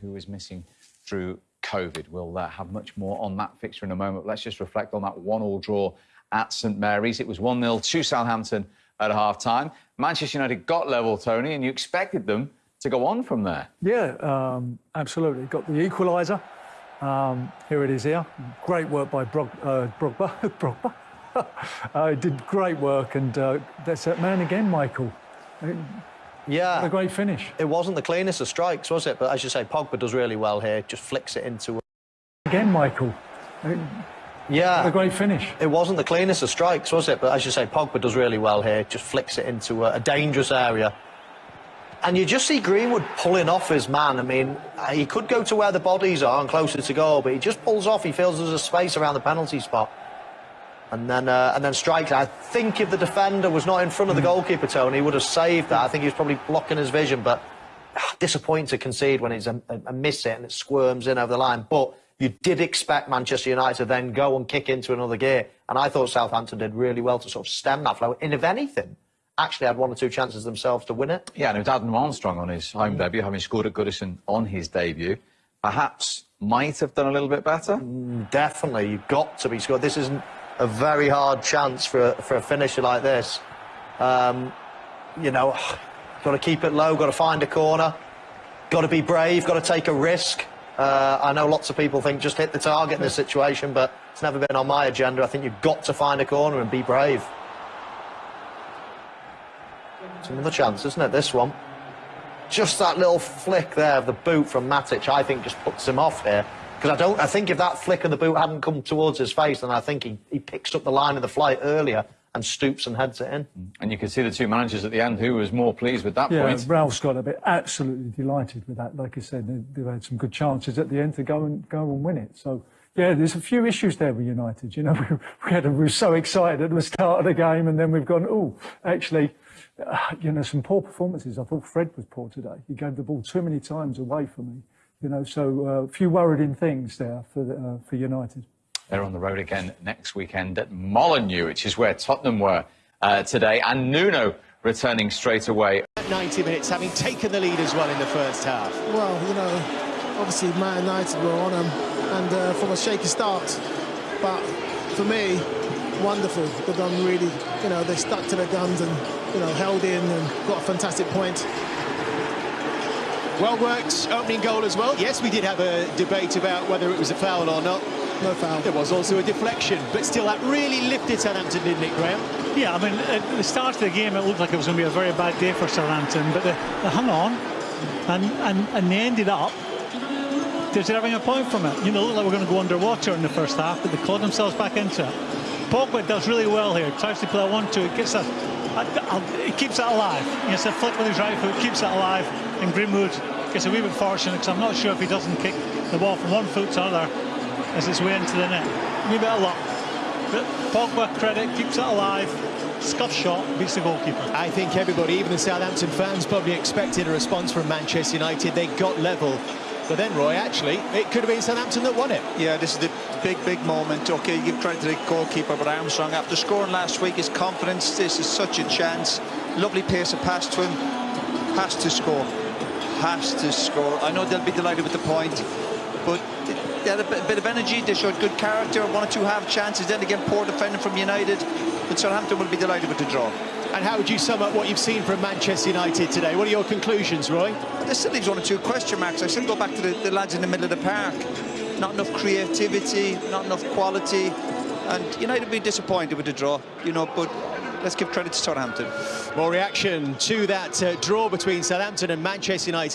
who was missing through COVID. We'll uh, have much more on that fixture in a moment. Let's just reflect on that one-all draw at St Mary's. It was 1-0 to Southampton at half-time. Manchester United got level, Tony, and you expected them to go on from there. Yeah, um, absolutely. Got the equaliser. Um, here it is here. Great work by Brog, uh, Brogba. Uh, did great work, and uh, that's that man again, Michael. Yeah. What a great finish. It wasn't the cleanest of strikes, was it? But as you say, Pogba does really well here. Just flicks it into... Again, Michael. Yeah. What a great finish. It wasn't the cleanest of strikes, was it? But as you say, Pogba does really well here. Just flicks it into a, a dangerous area. And you just see Greenwood pulling off his man. I mean, he could go to where the bodies are and closer to goal, but he just pulls off. He feels there's a space around the penalty spot. And then, uh, and then strikes. I think if the defender was not in front of the goalkeeper, Tony, he would have saved that. I think he was probably blocking his vision, but ah, disappointing to concede when it's a, a, miss it and it squirms in over the line. But you did expect Manchester United to then go and kick into another gear. And I thought Southampton did really well to sort of stem that flow. And if anything, actually had one or two chances themselves to win it. Yeah, and it was Adam Armstrong on his home debut, having scored at Goodison on his debut. Perhaps might have done a little bit better? Mm, definitely. You've got to be scored. This isn't a very hard chance for a, for a finisher like this. Um, you know, got to keep it low, got to find a corner, got to be brave, got to take a risk. Uh, I know lots of people think just hit the target in this situation, but it's never been on my agenda. I think you've got to find a corner and be brave. It's another chance, isn't it, this one? Just that little flick there of the boot from Matic, I think, just puts him off here. Because I don't, I think if that flick of the boot hadn't come towards his face, then I think he, he picks up the line of the flight earlier and stoops and heads it in. And you can see the two managers at the end who was more pleased with that yeah, point. Ralph's got a bit absolutely delighted with that. Like I said, they, have had some good chances at the end to go and go and win it. So yeah, there's a few issues there with United. You know, we, we, had a, we were so excited at the start of the game, and then we've gone, oh, actually, uh, you know, some poor performances. I thought Fred was poor today. He gave the ball too many times away from me. You know, so uh, a few worrying things there for the, uh, for United. They're on the road again next weekend at Molineux, which is where Tottenham were uh, today, and Nuno returning straight away. 90 minutes, having taken the lead as well in the first half. Well, you know, obviously Man United were on them, and uh, from a shaky start, but for me, wonderful. They've done really, you know, they stuck to their guns and, you know, held in and got a fantastic point. Well worked opening goal as well. Yes, we did have a debate about whether it was a foul or not. No foul. There was also a deflection, but still that really lifted Southampton, didn't it, Graham? Yeah, I mean, at the start of the game, it looked like it was going to be a very bad day for Southampton, but they, they hung on, and, and, and they ended up deserving a point from it. You know, looked like we're going to go underwater in the first half, but they clawed themselves back into it. Pogba does really well here, tries to play a one-two, it gets a, a, a, it keeps it alive. Has a flick with his right foot, keeps it alive, and Greenwood gets a wee bit fortunate because I'm not sure if he doesn't kick the ball from one foot to another as it's way into the net. A wee bit of luck. But Pogba, credit, keeps it alive. Scuff shot, beats the goalkeeper. I think everybody, even the Southampton fans, probably expected a response from Manchester United. They got level. But then, Roy, actually, it could have been Southampton that won it. Yeah, this is the big, big moment. OK, you give credit to the goalkeeper, but Armstrong, after scoring last week, his confidence, this is such a chance. Lovely pace of pass to him. Has to score. Has to score. I know they'll be delighted with the point, but they had a bit of energy. They showed good character. One or two half chances. Then again, poor defending from United. But Southampton will be delighted with the draw. And how would you sum up what you've seen from Manchester United today? What are your conclusions, Roy? Well, still leaves one or two question marks. I still go back to the, the lads in the middle of the park. Not enough creativity, not enough quality. And United would be disappointed with the draw, you know, but let's give credit to Southampton. More reaction to that uh, draw between Southampton and Manchester United.